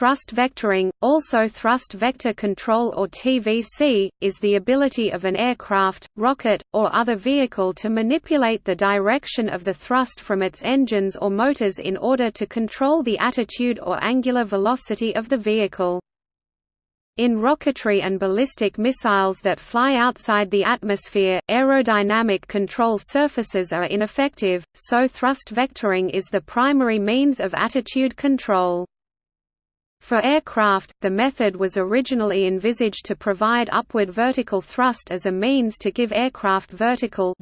Thrust vectoring, also thrust vector control or TVC, is the ability of an aircraft, rocket, or other vehicle to manipulate the direction of the thrust from its engines or motors in order to control the attitude or angular velocity of the vehicle. In rocketry and ballistic missiles that fly outside the atmosphere, aerodynamic control surfaces are ineffective, so thrust vectoring is the primary means of attitude control. For aircraft, the method was originally envisaged to provide upward vertical thrust as a means to give aircraft vertical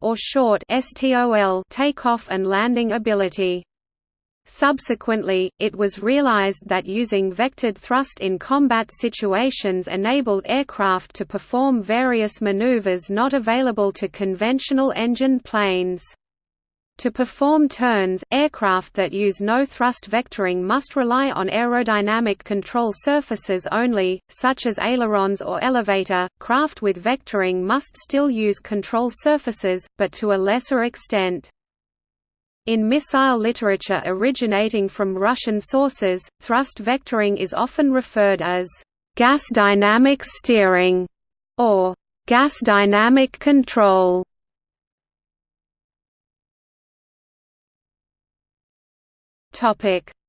or short STOL takeoff and landing ability. Subsequently, it was realized that using vectored thrust in combat situations enabled aircraft to perform various maneuvers not available to conventional engined planes. To perform turns, aircraft that use no thrust vectoring must rely on aerodynamic control surfaces only, such as ailerons or elevator. Craft with vectoring must still use control surfaces, but to a lesser extent. In missile literature originating from Russian sources, thrust vectoring is often referred as gas dynamic steering or gas dynamic control.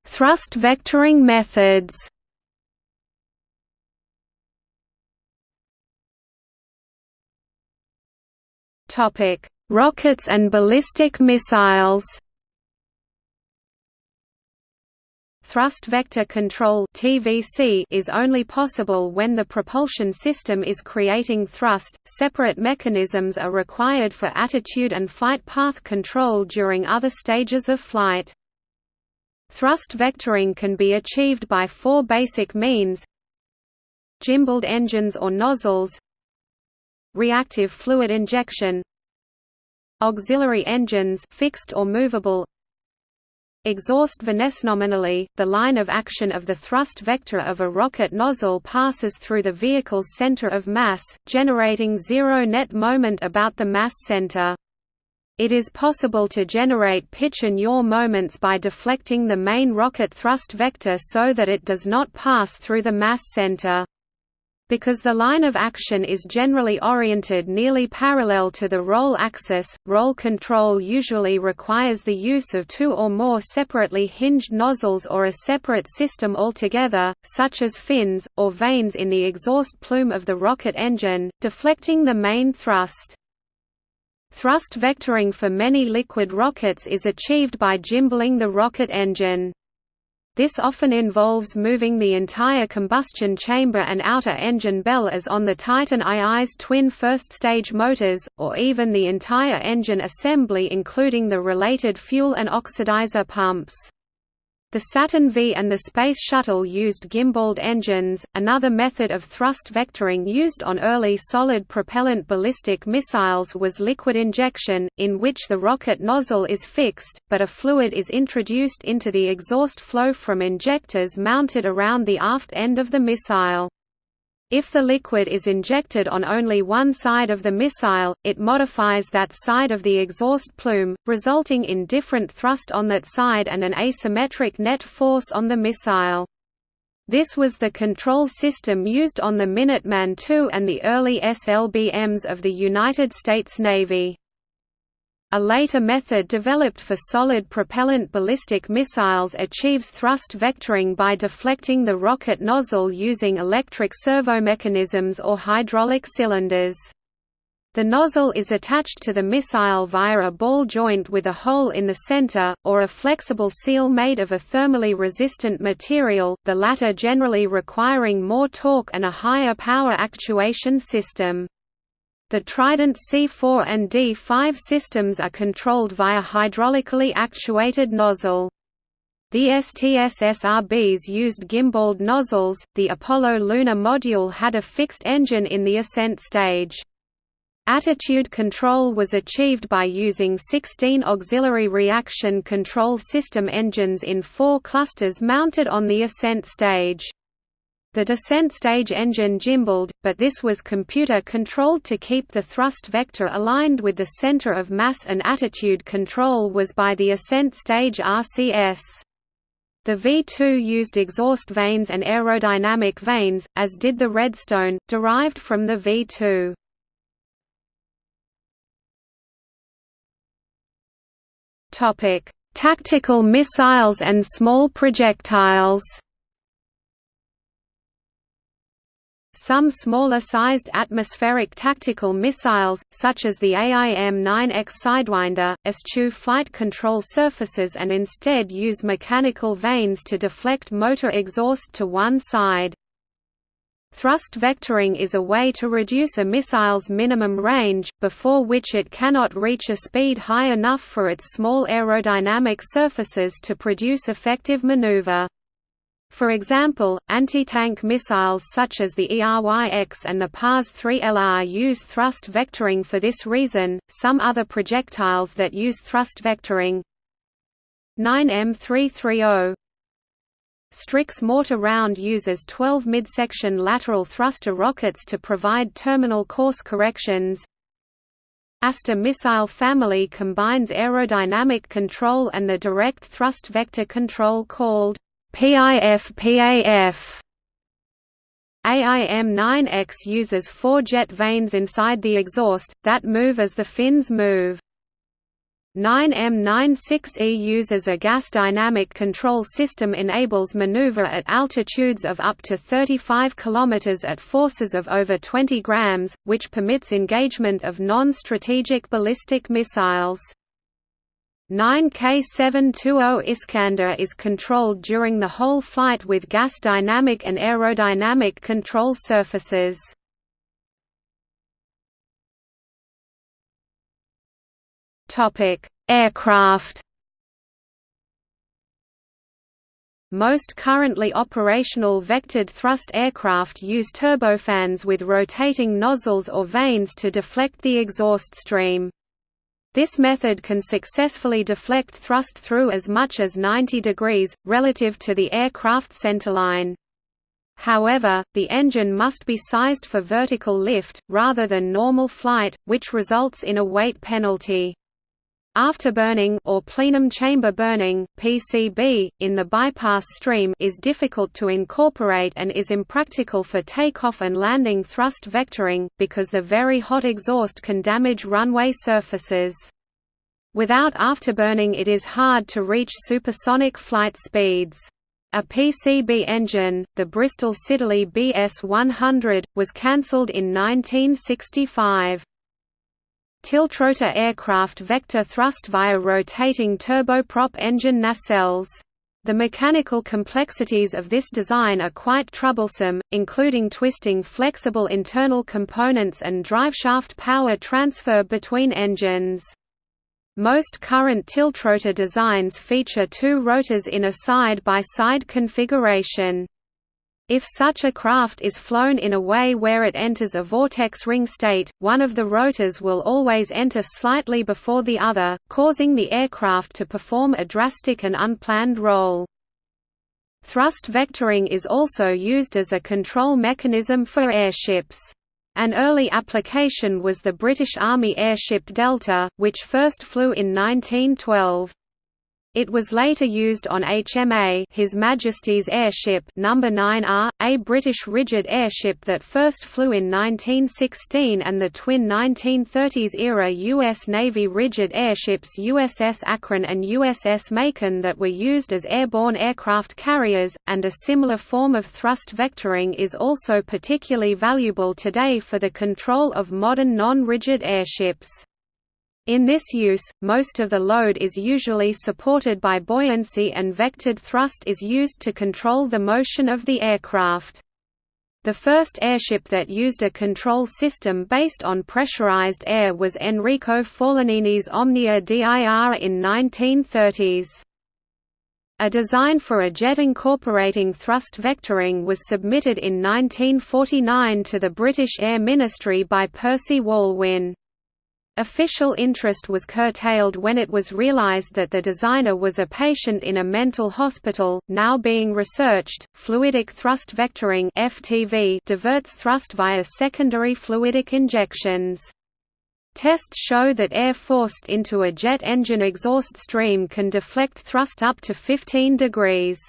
Thrust vectoring methods. Topic: Rockets and ballistic missiles. Thrust vector control (TVC) is only possible when the propulsion system is creating thrust. Separate mechanisms are required for attitude and flight path control during other stages of flight. Thrust vectoring can be achieved by four basic means Gimbaled engines or nozzles Reactive fluid injection Auxiliary engines fixed or movable Exhaust vanes Nominally, the line of action of the thrust vector of a rocket nozzle passes through the vehicle's center of mass, generating zero net moment about the mass center. It is possible to generate pitch and yaw moments by deflecting the main rocket thrust vector so that it does not pass through the mass center. Because the line of action is generally oriented nearly parallel to the roll axis, roll control usually requires the use of two or more separately hinged nozzles or a separate system altogether, such as fins, or vanes in the exhaust plume of the rocket engine, deflecting the main thrust. Thrust vectoring for many liquid rockets is achieved by gimballing the rocket engine. This often involves moving the entire combustion chamber and outer engine bell as on the Titan II's twin first-stage motors, or even the entire engine assembly including the related fuel and oxidizer pumps. The Saturn V and the Space Shuttle used gimbaled engines. Another method of thrust vectoring used on early solid propellant ballistic missiles was liquid injection, in which the rocket nozzle is fixed, but a fluid is introduced into the exhaust flow from injectors mounted around the aft end of the missile. If the liquid is injected on only one side of the missile, it modifies that side of the exhaust plume, resulting in different thrust on that side and an asymmetric net force on the missile. This was the control system used on the Minuteman II and the early SLBMs of the United States Navy. A later method developed for solid propellant ballistic missiles achieves thrust vectoring by deflecting the rocket nozzle using electric servomechanisms or hydraulic cylinders. The nozzle is attached to the missile via a ball joint with a hole in the center, or a flexible seal made of a thermally resistant material, the latter generally requiring more torque and a higher power actuation system. The Trident C4 and D5 systems are controlled via hydraulically actuated nozzle. The STS-SRBs used gimbaled nozzles. The Apollo lunar module had a fixed engine in the ascent stage. Attitude control was achieved by using 16 auxiliary reaction control system engines in four clusters mounted on the ascent stage. The descent stage engine gimbaled, but this was computer-controlled to keep the thrust vector aligned with the center of mass and attitude control was by the ascent stage RCS. The V2 used exhaust vanes and aerodynamic vanes, as did the Redstone, derived from the V2. Topic: Tactical missiles and small projectiles. Some smaller-sized atmospheric tactical missiles, such as the AIM-9X Sidewinder, eschew flight control surfaces and instead use mechanical vanes to deflect motor exhaust to one side. Thrust vectoring is a way to reduce a missile's minimum range, before which it cannot reach a speed high enough for its small aerodynamic surfaces to produce effective maneuver. For example, anti-tank missiles such as the Eryx and the PARS-3LR use thrust vectoring for this reason. Some other projectiles that use thrust vectoring 9M330 Strix mortar round uses 12 midsection lateral thruster rockets to provide terminal course corrections. Aster missile family combines aerodynamic control and the direct thrust vector control called PIF-PAF. AIM-9X uses four jet vanes inside the exhaust, that move as the fins move. 9M96E uses a gas dynamic control system enables maneuver at altitudes of up to 35 km at forces of over 20 grams, which permits engagement of non-strategic ballistic missiles. 9K720 Iskander is controlled during the whole flight with gas dynamic and aerodynamic control surfaces. Aircraft. Most currently operational vectored thrust aircraft use turbofans with rotating nozzles or vanes to deflect the exhaust stream. This method can successfully deflect thrust through as much as 90 degrees, relative to the aircraft centerline. However, the engine must be sized for vertical lift, rather than normal flight, which results in a weight penalty. Afterburning or plenum chamber burning (PCB) in the bypass stream is difficult to incorporate and is impractical for takeoff and landing thrust vectoring because the very hot exhaust can damage runway surfaces. Without afterburning it is hard to reach supersonic flight speeds. A PCB engine, the Bristol Siddeley BS-100, was cancelled in 1965. Tiltrotor aircraft vector thrust via rotating turboprop engine nacelles. The mechanical complexities of this design are quite troublesome, including twisting flexible internal components and driveshaft power transfer between engines. Most current tiltrotor designs feature two rotors in a side-by-side -side configuration. If such a craft is flown in a way where it enters a vortex ring state, one of the rotors will always enter slightly before the other, causing the aircraft to perform a drastic and unplanned roll. Thrust vectoring is also used as a control mechanism for airships. An early application was the British Army airship Delta, which first flew in 1912. It was later used on HMA His Majesty's Airship No. 9R, a British rigid airship that first flew in 1916 and the twin 1930s-era U.S. Navy rigid airships USS Akron and USS Macon that were used as airborne aircraft carriers, and a similar form of thrust vectoring is also particularly valuable today for the control of modern non-rigid airships. In this use, most of the load is usually supported by buoyancy and vectored thrust is used to control the motion of the aircraft. The first airship that used a control system based on pressurized air was Enrico Forlanini's Omnia DIR in 1930s. A design for a jet incorporating thrust vectoring was submitted in 1949 to the British Air Ministry by Percy Walwyn. Official interest was curtailed when it was realized that the designer was a patient in a mental hospital, now being researched. Fluidic thrust vectoring (FTV) diverts thrust via secondary fluidic injections. Tests show that air forced into a jet engine exhaust stream can deflect thrust up to 15 degrees.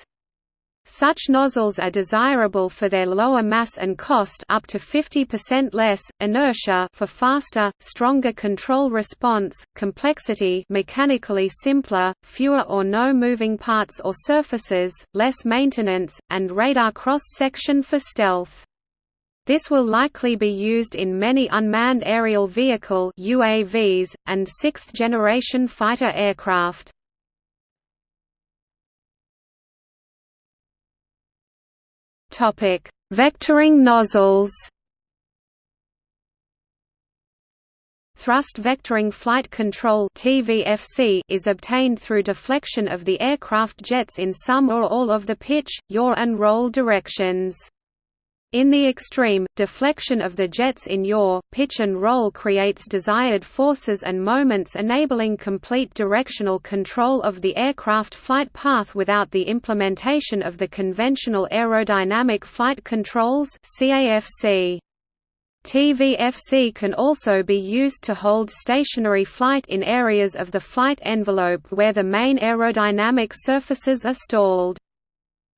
Such nozzles are desirable for their lower mass and cost up to 50% less, inertia for faster, stronger control response, complexity mechanically simpler, fewer or no moving parts or surfaces, less maintenance, and radar cross-section for stealth. This will likely be used in many unmanned aerial vehicle UAVs, and sixth-generation fighter aircraft. Vectoring nozzles Thrust vectoring flight control (TVFC) is obtained through deflection of the aircraft jets in some or all of the pitch, yaw and roll directions. In the extreme, deflection of the jets in yaw, pitch and roll creates desired forces and moments enabling complete directional control of the aircraft flight path without the implementation of the conventional aerodynamic flight controls TVFC can also be used to hold stationary flight in areas of the flight envelope where the main aerodynamic surfaces are stalled.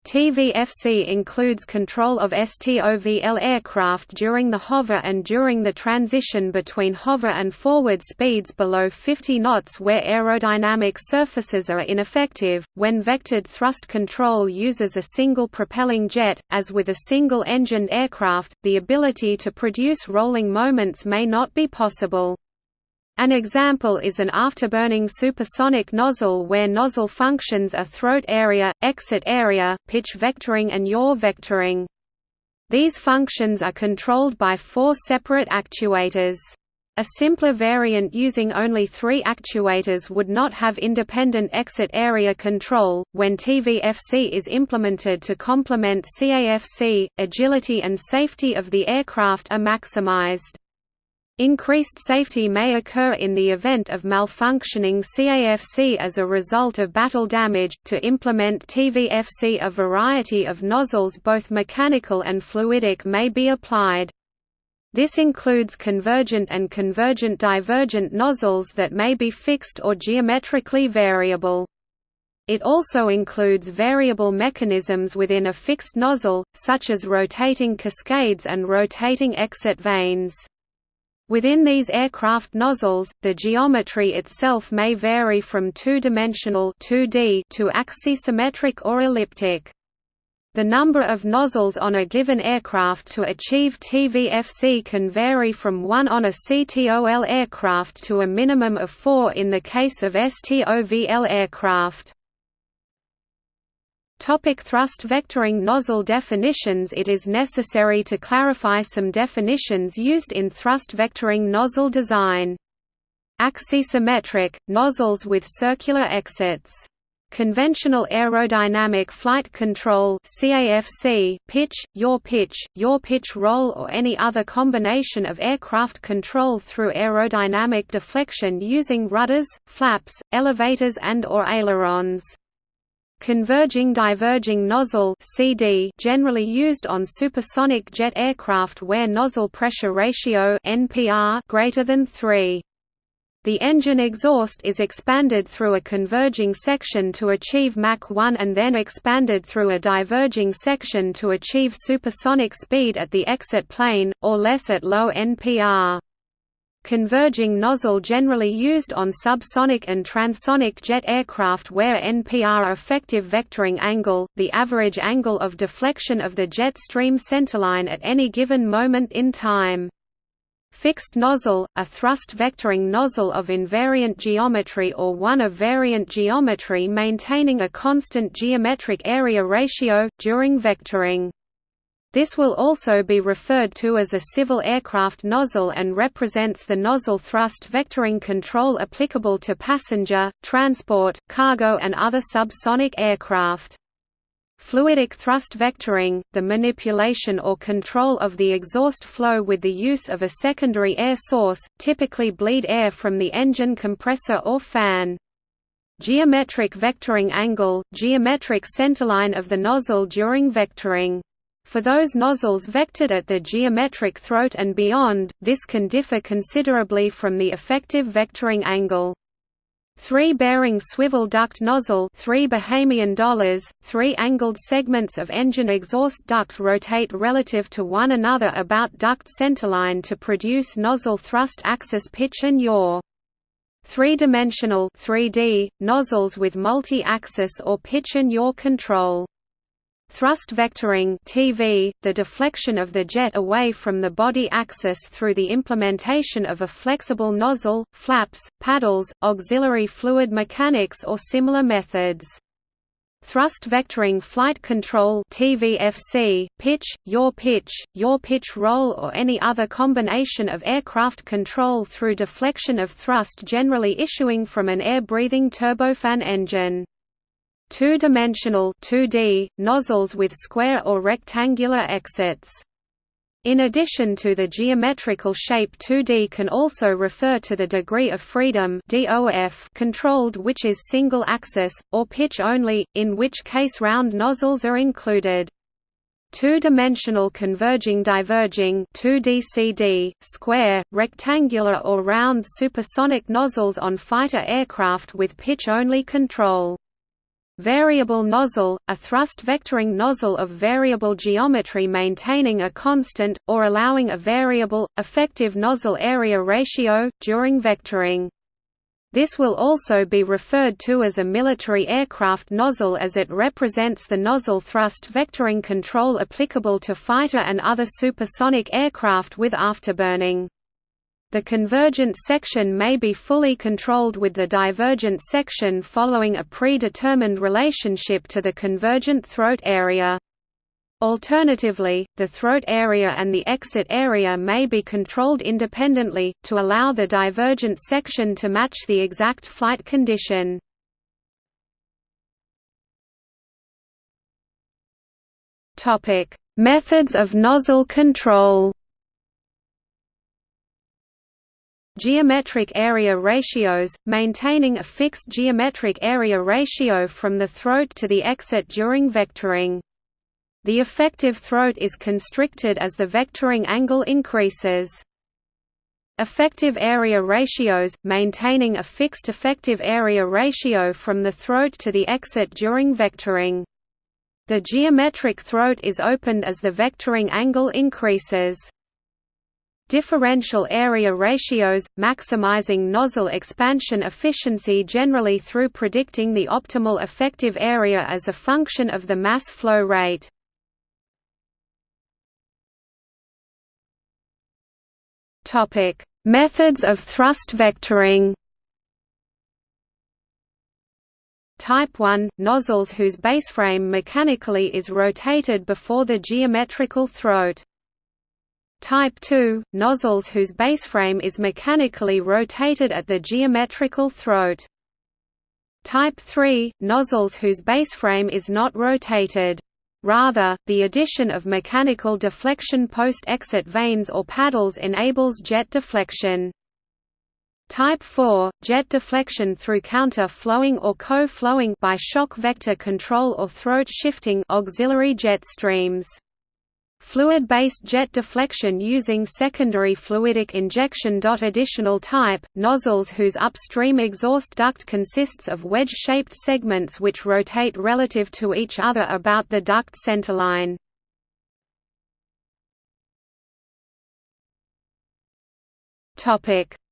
TVFC includes control of STOVL aircraft during the hover and during the transition between hover and forward speeds below 50 knots where aerodynamic surfaces are ineffective. When vectored thrust control uses a single propelling jet, as with a single engined aircraft, the ability to produce rolling moments may not be possible. An example is an afterburning supersonic nozzle where nozzle functions are throat area, exit area, pitch vectoring and yaw vectoring. These functions are controlled by four separate actuators. A simpler variant using only three actuators would not have independent exit area control. When TVFC is implemented to complement CAFC, agility and safety of the aircraft are maximized. Increased safety may occur in the event of malfunctioning CAFC as a result of battle damage. To implement TVFC, a variety of nozzles, both mechanical and fluidic, may be applied. This includes convergent and convergent divergent nozzles that may be fixed or geometrically variable. It also includes variable mechanisms within a fixed nozzle, such as rotating cascades and rotating exit vanes. Within these aircraft nozzles, the geometry itself may vary from two-dimensional to axisymmetric or elliptic. The number of nozzles on a given aircraft to achieve TVFC can vary from one on a CTOL aircraft to a minimum of four in the case of STOVL aircraft. Topic thrust vectoring nozzle definitions It is necessary to clarify some definitions used in thrust vectoring nozzle design. Axisymmetric, nozzles with circular exits. Conventional aerodynamic flight control CAFC, pitch, yaw pitch, yaw pitch roll or any other combination of aircraft control through aerodynamic deflection using rudders, flaps, elevators and or ailerons. Converging diverging nozzle CD generally used on supersonic jet aircraft where nozzle pressure ratio NPR greater than 3. The engine exhaust is expanded through a converging section to achieve Mach 1 and then expanded through a diverging section to achieve supersonic speed at the exit plane, or less at low NPR. Converging nozzle generally used on subsonic and transonic jet aircraft where NPR effective vectoring angle, the average angle of deflection of the jet stream centerline at any given moment in time. Fixed nozzle, a thrust vectoring nozzle of invariant geometry or one of variant geometry maintaining a constant geometric area ratio, during vectoring. This will also be referred to as a civil aircraft nozzle and represents the nozzle thrust vectoring control applicable to passenger, transport, cargo and other subsonic aircraft. Fluidic thrust vectoring, the manipulation or control of the exhaust flow with the use of a secondary air source, typically bleed air from the engine compressor or fan. Geometric vectoring angle, geometric centerline of the nozzle during vectoring. For those nozzles vectored at the geometric throat and beyond, this can differ considerably from the effective vectoring angle. Three-bearing swivel duct nozzle three Bahamian dollars, three angled segments of engine exhaust duct rotate relative to one another about duct centerline to produce nozzle thrust axis pitch and yaw. Three-dimensional 3D, nozzles with multi-axis or pitch and yaw control. Thrust vectoring TV, the deflection of the jet away from the body axis through the implementation of a flexible nozzle, flaps, paddles, auxiliary fluid mechanics or similar methods. Thrust vectoring flight control TVFC, pitch, yaw pitch, yaw pitch roll or any other combination of aircraft control through deflection of thrust generally issuing from an air-breathing turbofan engine. Two-dimensional 2D, nozzles with square or rectangular exits. In addition to the geometrical shape 2D can also refer to the degree of freedom controlled which is single axis, or pitch only, in which case round nozzles are included. Two-dimensional converging diverging 2DCD, square, rectangular or round supersonic nozzles on fighter aircraft with pitch-only control. Variable nozzle, a thrust vectoring nozzle of variable geometry maintaining a constant, or allowing a variable, effective nozzle area ratio, during vectoring. This will also be referred to as a military aircraft nozzle as it represents the nozzle thrust vectoring control applicable to fighter and other supersonic aircraft with afterburning. The convergent section may be fully controlled with the divergent section following a predetermined relationship to the convergent throat area. Alternatively, the throat area and the exit area may be controlled independently, to allow the divergent section to match the exact flight condition. Methods of nozzle control Geometric area ratios, maintaining a fixed geometric area ratio from the throat to the exit during vectoring. The effective throat is constricted as the vectoring angle increases. Effective area ratios, maintaining a fixed effective area ratio from the throat to the exit during vectoring. The geometric throat is opened as the vectoring angle increases. Differential area ratios, maximizing nozzle expansion efficiency generally through predicting the optimal effective area as a function of the mass flow rate. Methods of thrust vectoring Type 1 – nozzles whose baseframe mechanically is rotated before the geometrical throat Type 2 – nozzles whose baseframe is mechanically rotated at the geometrical throat. Type 3 – nozzles whose baseframe is not rotated. Rather, the addition of mechanical deflection post-exit vanes or paddles enables jet deflection. Type 4 – jet deflection through counter-flowing or co-flowing by shock vector control or throat shifting auxiliary jet streams. Fluid-based jet deflection using secondary fluidic injection. Additional type, nozzles whose upstream exhaust duct consists of wedge-shaped segments which rotate relative to each other about the duct centerline.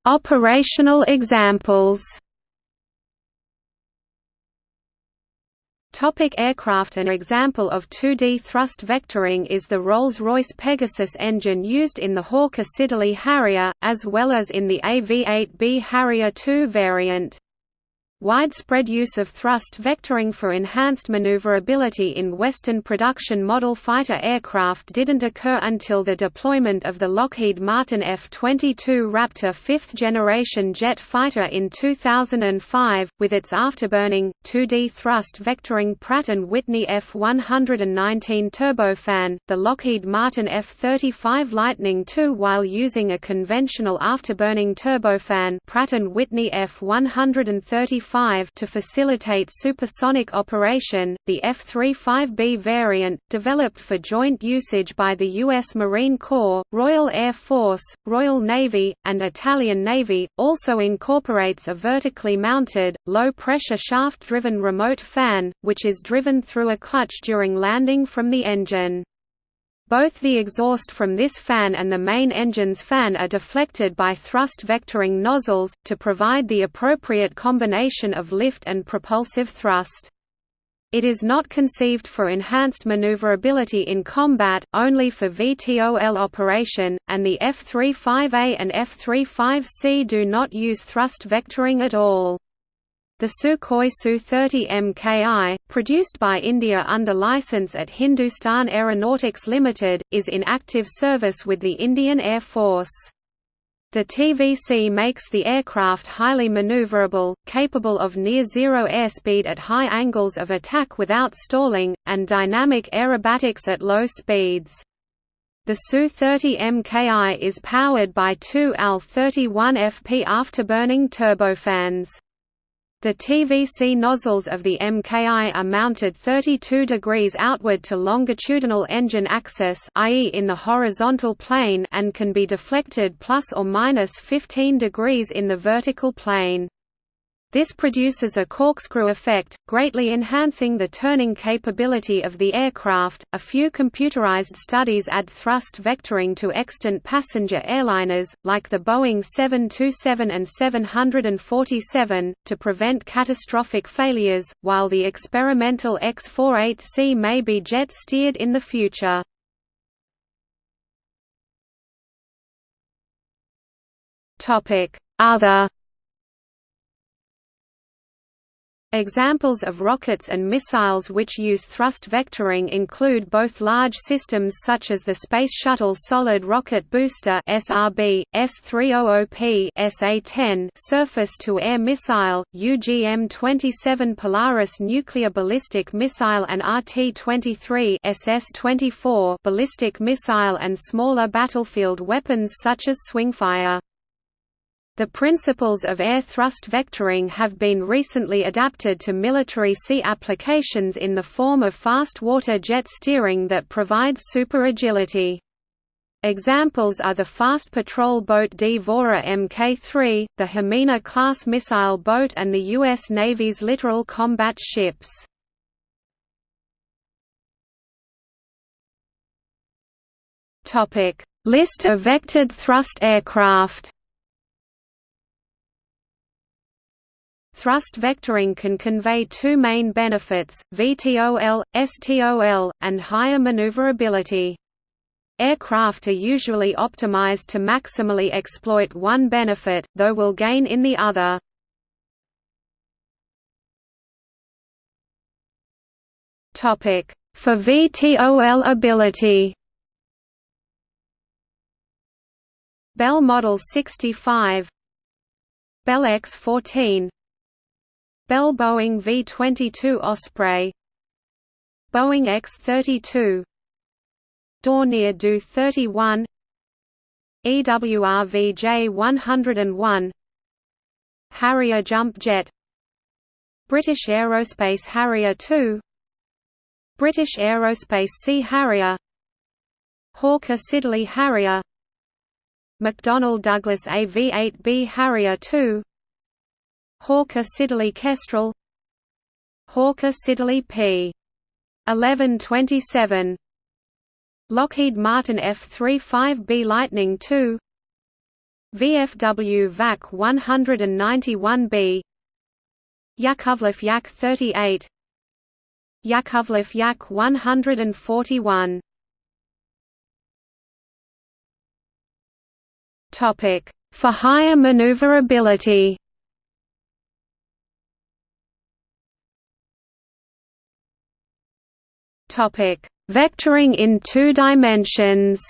Operational examples Topic aircraft An example of 2D thrust vectoring is the Rolls-Royce Pegasus engine used in the Hawker Siddeley Harrier, as well as in the AV-8B Harrier II variant. Widespread use of thrust vectoring for enhanced maneuverability in Western production model fighter aircraft didn't occur until the deployment of the Lockheed Martin F-22 Raptor fifth-generation jet fighter in 2005, with its afterburning, 2D thrust vectoring Pratt & Whitney F-119 turbofan, the Lockheed Martin F-35 Lightning II while using a conventional afterburning turbofan Pratt & Whitney F-135 F-35 to facilitate supersonic operation. The F-35B variant, developed for joint usage by the U.S. Marine Corps, Royal Air Force, Royal Navy, and Italian Navy, also incorporates a vertically mounted, low-pressure shaft-driven remote fan, which is driven through a clutch during landing from the engine. Both the exhaust from this fan and the main engine's fan are deflected by thrust vectoring nozzles, to provide the appropriate combination of lift and propulsive thrust. It is not conceived for enhanced maneuverability in combat, only for VTOL operation, and the F-35A and F-35C do not use thrust vectoring at all. The Sukhoi Su-30 MKI, produced by India under license at Hindustan Aeronautics Limited, is in active service with the Indian Air Force. The TVC makes the aircraft highly maneuverable, capable of near-zero airspeed at high angles of attack without stalling, and dynamic aerobatics at low speeds. The Su-30 MKI is powered by two AL-31FP afterburning turbofans. The TVC nozzles of the MKI are mounted 32 degrees outward to longitudinal engine axis i.e. in the horizontal plane and can be deflected plus or minus 15 degrees in the vertical plane. This produces a corkscrew effect, greatly enhancing the turning capability of the aircraft. A few computerized studies add thrust vectoring to extant passenger airliners, like the Boeing 727 and 747, to prevent catastrophic failures, while the experimental X-48C may be jet steered in the future. Other Examples of rockets and missiles which use thrust vectoring include both large systems such as the Space Shuttle Solid Rocket Booster (SRB), S-300P, SA-10 surface-to-air missile, UGM-27 Polaris nuclear ballistic missile and RT-23 SS-24 ballistic missile and smaller battlefield weapons such as Swingfire. The principles of air thrust vectoring have been recently adapted to military sea applications in the form of fast water jet steering that provides super-agility. Examples are the fast patrol boat Dvora Mk3, the Hamina-class missile boat and the U.S. Navy's littoral combat ships. List of vectored thrust aircraft Thrust vectoring can convey two main benefits, VTOL, STOL, and higher maneuverability. Aircraft are usually optimized to maximally exploit one benefit, though will gain in the other. For VTOL ability Bell Model 65 Bell X-14 Bell Boeing V-22 Osprey Boeing X-32 Dornier Do-31 EWR VJ-101 Harrier Jump Jet British Aerospace Harrier II British Aerospace Sea Harrier Hawker Siddeley Harrier McDonnell Douglas AV-8B Harrier II Hawker Siddeley Kestrel Hawker Siddeley P. 1127 Lockheed Martin F-35B Lightning II VFW VAC 191B Yakovlev Yak 38 Yakovlev Yak 141 Topic for higher maneuverability Topic: Vectoring in two dimensions.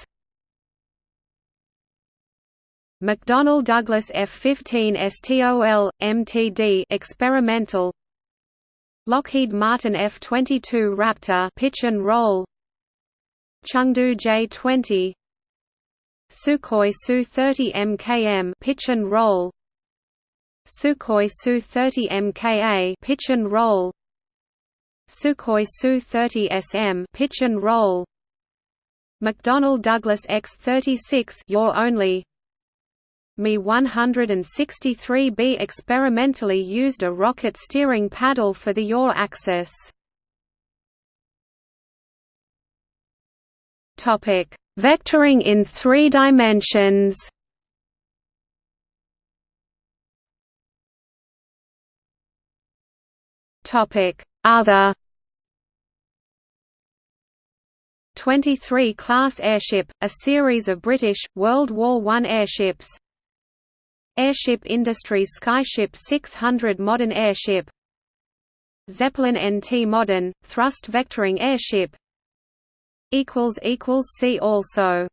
McDonnell Douglas F-15 STOL, MTD experimental. Lockheed Martin F-22 Raptor pitch and roll. Chengdu J-20 Sukhoi Su-30 MKM pitch and roll. Sukhoi Su-30 MKA pitch and roll Sukhoi Su-30 SM pitch and roll McDonnell Douglas X-36 yaw only Me-163B experimentally used a rocket steering paddle for the yaw axis. Vectoring in 3 dimensions. Topic: Other. 23 class airship, a series of British, World War I airships. Airship Industries Skyship 600 Modern airship. Zeppelin NT Modern, thrust vectoring airship. Equals equals See also